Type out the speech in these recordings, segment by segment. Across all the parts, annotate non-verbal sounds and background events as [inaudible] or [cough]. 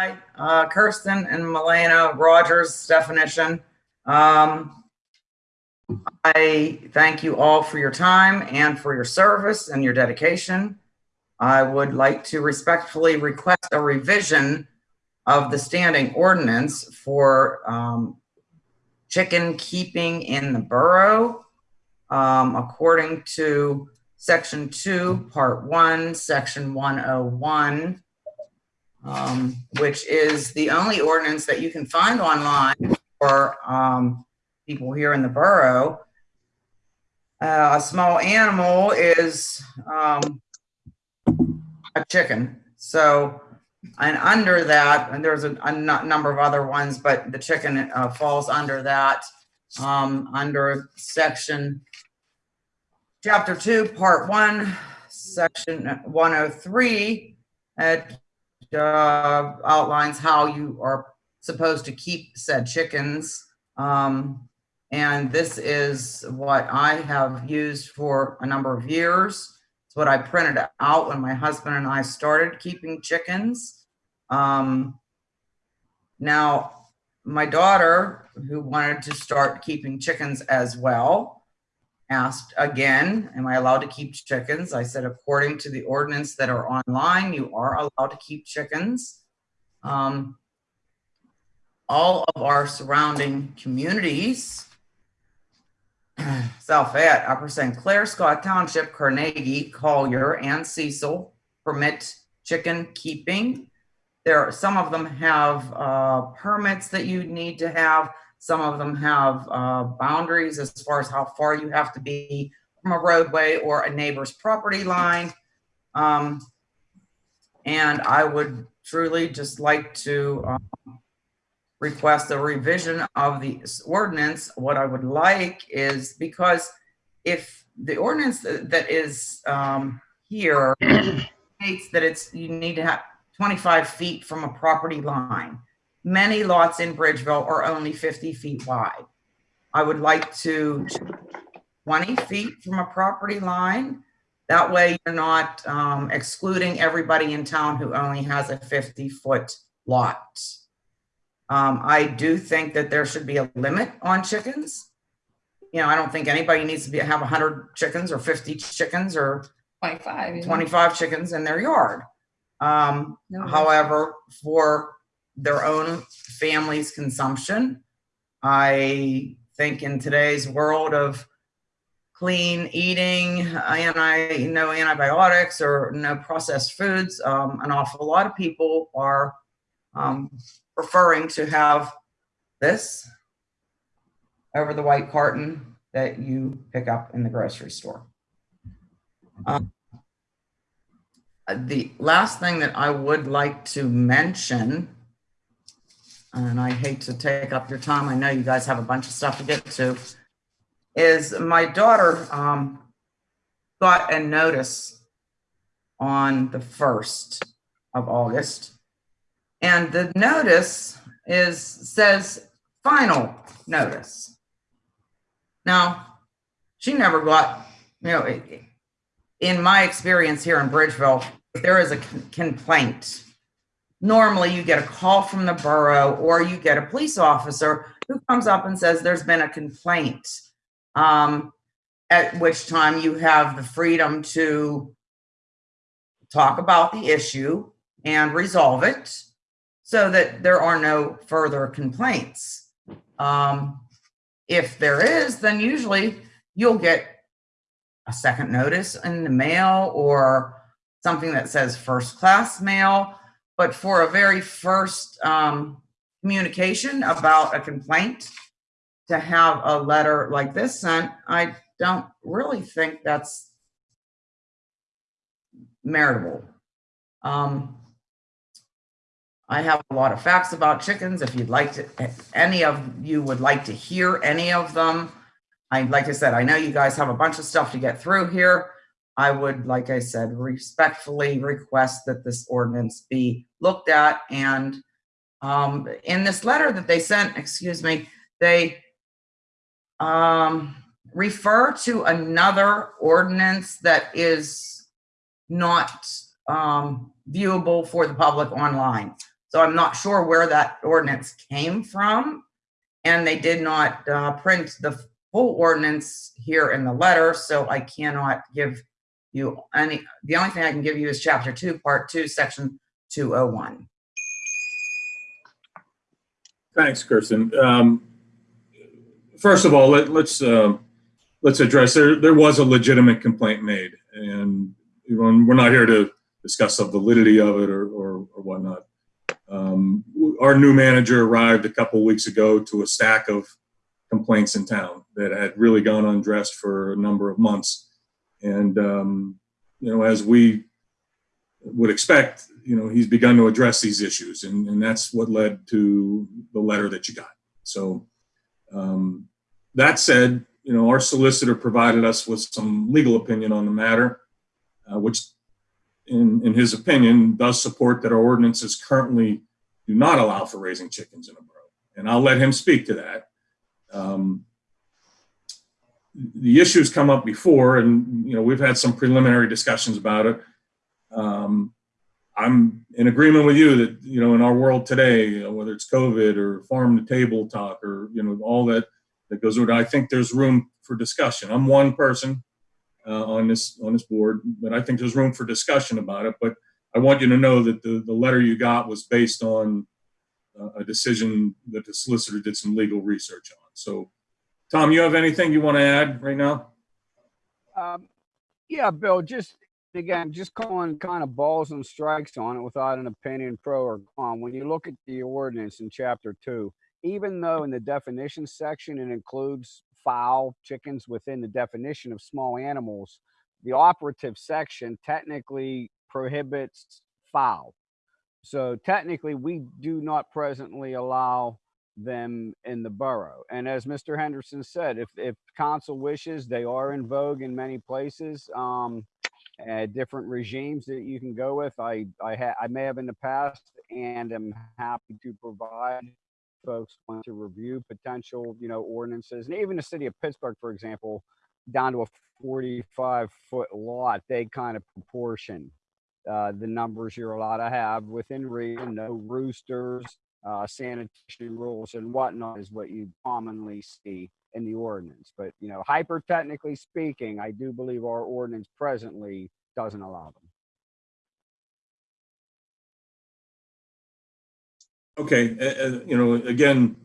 by uh, Kirsten and Milena Rogers' definition. Um, I thank you all for your time and for your service and your dedication. I would like to respectfully request a revision of the standing ordinance for um, chicken keeping in the borough um, according to section two, part one, section 101, um, which is the only ordinance that you can find online for um, people here in the borough. Uh, a small animal is um, a chicken. So, and under that, and there's a, a number of other ones, but the chicken uh, falls under that, um, under section chapter two, part one, section 103. It uh, outlines how you are supposed to keep said chickens. Um, and this is what I have used for a number of years. It's what I printed out when my husband and I started keeping chickens. Um, now, my daughter, who wanted to start keeping chickens as well, asked again, am I allowed to keep chickens? I said, according to the ordinance that are online, you are allowed to keep chickens. Um, all of our surrounding communities, [clears throat] South Fayette, Upper St. Clair, Scott Township, Carnegie, Collier, and Cecil permit chicken keeping. There, are some of them have uh, permits that you need to have. Some of them have uh, boundaries as far as how far you have to be from a roadway or a neighbor's property line. Um, and I would truly just like to um, request a revision of the ordinance. What I would like is because if the ordinance that is um, here states that it's, you need to have 25 feet from a property line. Many lots in Bridgeville are only 50 feet wide. I would like to 20 feet from a property line. That way you're not um, excluding everybody in town who only has a 50 foot lot. Um, I do think that there should be a limit on chickens. You know, I don't think anybody needs to be, have 100 chickens or 50 chickens or 25. 25 chickens in their yard. Um, No. however, for their own family's consumption, I think in today's world of clean eating, anti, no antibiotics or no processed foods, um, an awful lot of people are um, preferring to have this over the white carton that you pick up in the grocery store. Um, The last thing that I would like to mention, and I hate to take up your time, I know you guys have a bunch of stuff to get to, is my daughter um, got a notice on the 1st of August. And the notice is, says final notice. Now, she never got, you know, in my experience here in Bridgeville, there is a complaint, normally you get a call from the borough or you get a police officer who comes up and says there's been a complaint. Um, at which time you have the freedom to talk about the issue and resolve it so that there are no further complaints. Um, if there is, then usually you'll get a second notice in the mail or something that says first class mail. But for a very first um, communication about a complaint, to have a letter like this sent, I don't really think that's meritable. Um, I have a lot of facts about chickens. If you'd like to, any of you would like to hear any of them, I, like I said, I know you guys have a bunch of stuff to get through here. I would, like I said, respectfully request that this ordinance be looked at and um, in this letter that they sent, excuse me, they um, refer to another ordinance that is not um, viewable for the public online. So I'm not sure where that ordinance came from. And they did not uh, print the full ordinance here in the letter, so I cannot give you any, the only thing I can give you is chapter two, part two, section 201. Thanks, Kirsten. Um, First of all, let, let's, uh, let's address, there, there was a legitimate complaint made. And we're not here to discuss the validity of it or, or or whatnot. Um, Our new manager arrived a couple weeks ago to a stack of complaints in town that had really gone undressed for a number of months. And, um, you know, as we would expect, you know, he's begun to address these issues and, and that's what led to the letter that you got. So, um, that said, you know, our solicitor provided us with some legal opinion on the matter, uh, which in, in his opinion does support that our ordinances currently do not allow for raising chickens in a borough. And I'll let him speak to that. Um, the issues come up before and, you know, we've had some preliminary discussions about it. Um, I'm in agreement with you that, you know, in our world today, you know, whether it's COVID or farm to table talk or, you know, all that, that goes with it, I think there's room for discussion. I'm one person uh, on this, on this board, but I think there's room for discussion about it. But I want you to know that the, the letter you got was based on uh, a decision that the solicitor did some legal research on. So, Tom, you have anything you want to add right now? Um, yeah, Bill, just again, just calling kind of balls and strikes on it without an opinion pro or con. When you look at the ordinance in chapter two, even though in the definition section it includes fowl, chickens within the definition of small animals, the operative section technically prohibits fowl. So technically, we do not presently allow them in the borough. And as Mr. Henderson said, if, if council wishes, they are in vogue in many places. Um, uh, different regimes that you can go with. I I, ha- I may have in the past, and am happy to provide folks want to review potential, you know, ordinances, and even the city of Pittsburgh, for example, down to a 45 foot lot, they kind of proportion uh, the numbers you're allowed to have within reason. No roosters, uh, sanitation rules, and whatnot is what you commonly see in the ordinance. But you know, hyper technically speaking, I do believe our ordinance presently doesn't allow them. Okay, uh, you know, again,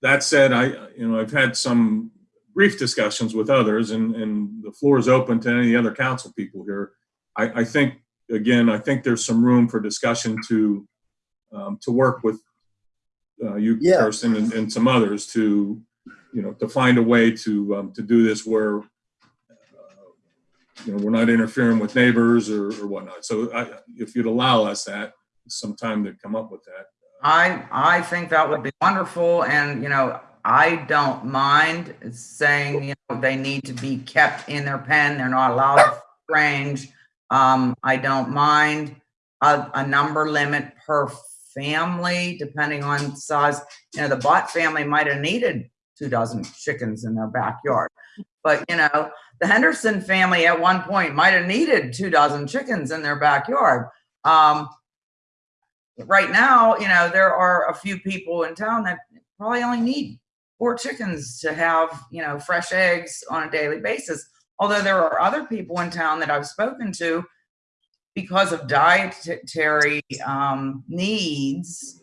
that said, I, you know, I've had some brief discussions with others and, and the floor is open to any other council people here. I, I think, again, I think there's some room for discussion to, um, to work with uh, you, Yeah. Kirsten, and, and some others to, you know, to find a way to, um, to do this where, uh, you know, we're not interfering with neighbors or, or whatnot. So I, if you'd allow us that, some time to come up with that. I, I think that would be wonderful. And, you know, I don't mind saying, you know, they need to be kept in their pen. They're not allowed to range. Um, I don't mind a, a number limit per family, depending on size. You know, the Bott family might have needed two dozen chickens in their backyard. But, you know, the Henderson family at one point might have needed two dozen chickens in their backyard. Um, right now, you know, there are a few people in town that probably only need four chickens to have, you know, fresh eggs on a daily basis. Although there are other people in town that I've spoken to because of dietary um, needs,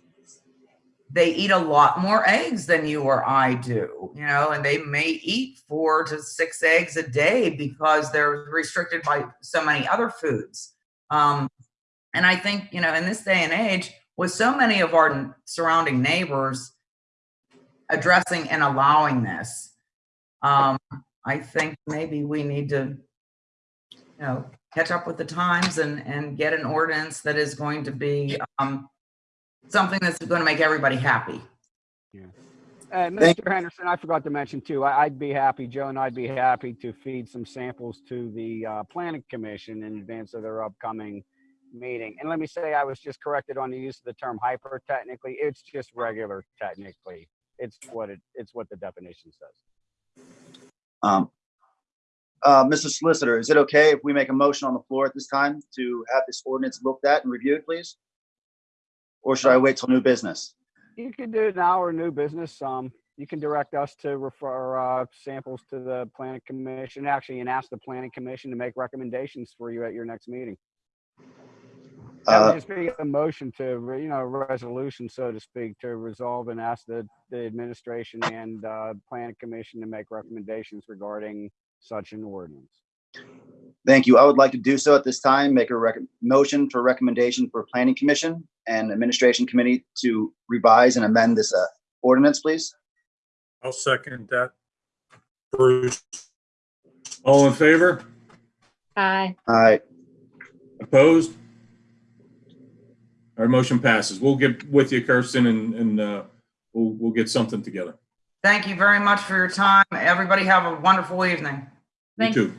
they eat a lot more eggs than you or I do, you know, and they may eat four to six eggs a day because they're restricted by so many other foods. Um, and I think, you know, in this day and age, with so many of our surrounding neighbors addressing and allowing this, um, I think maybe we need to, you know, catch up with the times and, and get an ordinance that is going to be um, something that's going to make everybody happy. And Thank- Mr. Henderson, I forgot to mention too, I, I'd be happy, Joe and I'd be happy to feed some samples to the uh, planning commission in advance of their upcoming meeting. And let me say, I was just corrected on the use of the term hyper technically. It's just regular technically. It's what it, it's what the definition says. Um, uh, Mr. Solicitor, is it okay if we make a motion on the floor at this time to have this ordinance looked at and reviewed, please? Or should I wait till new business? You can do it now or new business. Um, you can direct us to refer, uh, samples to the planning commission, actually, and ask the planning commission to make recommendations for you at your next meeting. That would Uh, just be a motion to, you know, resolution, so to speak, to resolve and ask the, the administration and, uh, planning commission to make recommendations regarding such an ordinance. Thank you. I would like to do so at this time, make a rec- motion for recommendation for planning commission and administration committee to revise and amend this uh, ordinance, please. I'll second that. Bruce, All in favor? Aye. Aye. Opposed? Our motion passes. We'll get with you, Kirsten, and, and, uh, we'll, we'll get something together. Thank you very much for your time. Everybody have a wonderful evening. You Thank too.